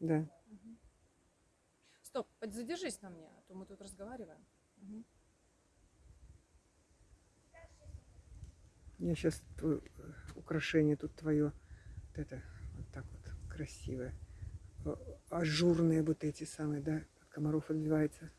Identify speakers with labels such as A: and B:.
A: Да.
B: Стоп, задержись на мне, а то мы тут разговариваем. Мгм.
A: Я сейчас э, украшение тут твое, вот это, вот так вот, красивое. Ажурные вот эти самые, да, от комаров отбивается.